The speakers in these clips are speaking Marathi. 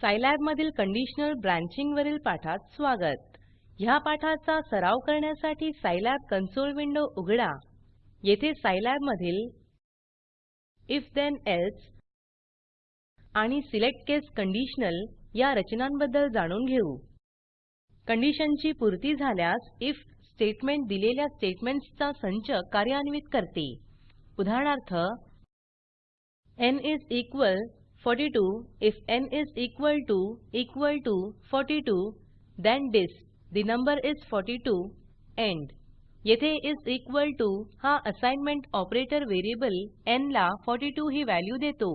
सायलॅब मधील कंडिशनल ब्रँचिंग वरील पाठात स्वागत. ह्या पाठाचा सराव करण्यासाठी सायलॅब कन्सोल विंडो उघडा. येथे सायलॅब मधील if then else आणि सिलेक्ट केस कंडिशनल या रचनांबद्दल जाणून घेऊ. कंडिशनची पूर्ती झाल्यास if स्टेटमेंट दिलेल्या स्टेटमेंट्सचा संच कार्यान्वित करते. उदाहरणार्थ n is equal 42 if n is equal to equal to 42 then disp the number is 42 end येथे इस इक्वॉल टीओ हा असाइनमेंट ऑपरेटर व्हेरिएबल न् ला 42 ही व्हॅल्यू देतो.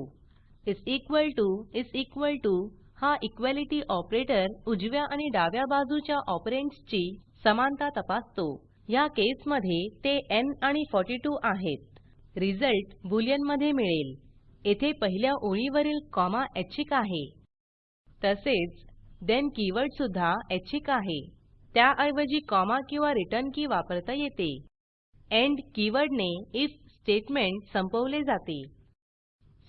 Is equal to is equal to हा इक्वालिटी ऑपरेटर उजव्या आणि डाव्या बाजूच्या ऑपरंड्सची समानता तपासतो. ह्या केसमध्ये ते न् आणि 42 आहेत. रिझल्ट बुलियनमध्ये मिळेल. येथे पहिल्या ओळीवरील कॉमा ऐच्छिक आहे. तसेच then कीवर्ड सुद्धा ऐच्छिक आहे. त्याऐवजी कॉमा किंवा रिटर्न की वापरता येते. एंड कीवर्डने if स्टेटमेंट संपवले जाते.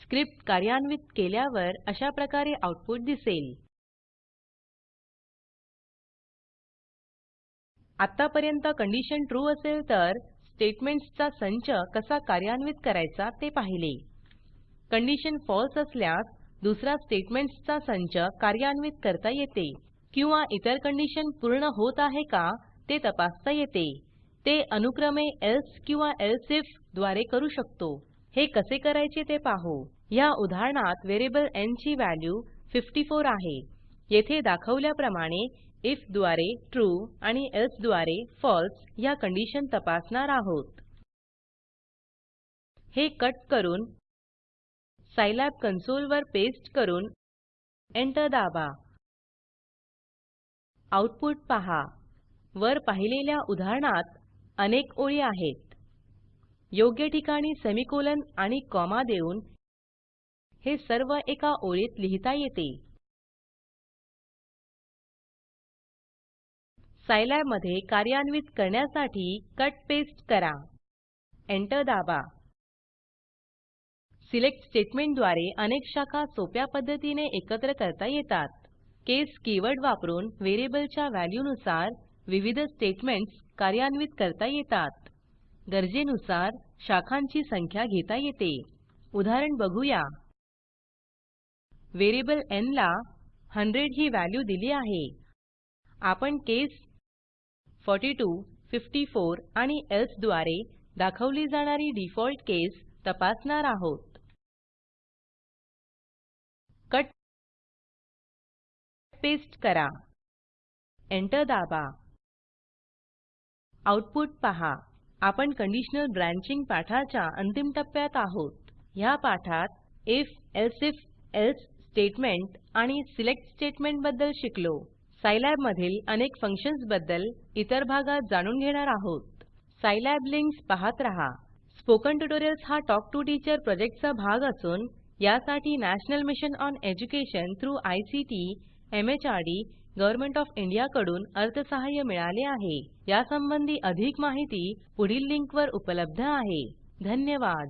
स्क्रिप्ट कार्यान्वित केल्यावर अशा प्रकारे आउटपुट दिसेल. आत्तापर्यंत कंडिशन ट्रू असेल तर स्टेटमेंट्सचा संच कसा कार्यान्वित करायचा ते पाहिले. कंडिशन फॉल्स असल्यास दुसरा स्टेटमेंट्सचा संच कार्यान्वित करता येते. किंवा इतर कंडिशन पूर्ण होत आहे का ते तपासता येते. ते अनुक्रमे एल्से किंवा एल्से आयएफद्वारे करू शकतो. हे कसे करायचे ते पाहू. ह्या उदाहरणात व्हेरिएबल न् ची व्हॅल्यू 54 आहे. येथे दाखवल्याप्रमाणे आयएफद्वारे ट्रू आणि एल्से द्वारे फळसे ह्या कंडिशन तपासणार आहोत. हे कट करून सायलॅब कन्सोल वर पेस्ट करून एंटर दाबा. आऊटपुट पहा. वर पाहिलेल्या उदाहरणात अनेक ओळी आहेत. योग्य ठिकाणी सेमिकोलॉन आणि कॉमा देऊन हे सर्व एका ओळीत लिहिता येते. सायलॅबमध्ये कार्यान्वित करण्यासाठी कट पेस्ट करा. एंटर दाबा. सिलेक्ट स्टेटमेंटद्वारे अनेक शाखा सोप्या पद्धतीने एकत्र करता येतात. केस कीवर्ड वापरून व्हेरिएबलच्या व्हॅल्यूनुसार विविध स्टेटमेंट्स कार्यान्वित करता येतात. गरजेनुसार शाखांची संख्या घेता येते. उदाहरण बघूया. व्हेरिएबल न् ला 100 ही व्हॅल्यू दिली आहे. आपण केस 42 54 आणि एल्से द्वारे दाखवली जाणारी डिफॉल्ट केस तपासणार आहोत. कट पेस्ट करा. एंटर दाबा. आऊटपुट पहा. आपण कंडिशनल ब्रँचिंग पाठाच्या अंतिम टप्प्यात आहोत. ह्या पाठात if elsif एल्से स्टेटमेंट आणि सिलेक्ट स्टेटमेंटबद्दल शिकलो. सायलॅब मधील अनेक फंक्शन्सबद्दल इतर भागात जाणून घेणार आहोत. सायलॅब लिंक्स पाहत रहा. स्पोकन ट्युटोरियल्स हा टॉक टू टीचर प्रोजेक्टचा भाग असून यासाठी national mission on education through ICT MHRD government of India कडून अर्थसहाय्य मिळाले आहे. यासंबंधी अधिक माहिती पुढील लिंकवर उपलब्ध आहे. धन्यवाद.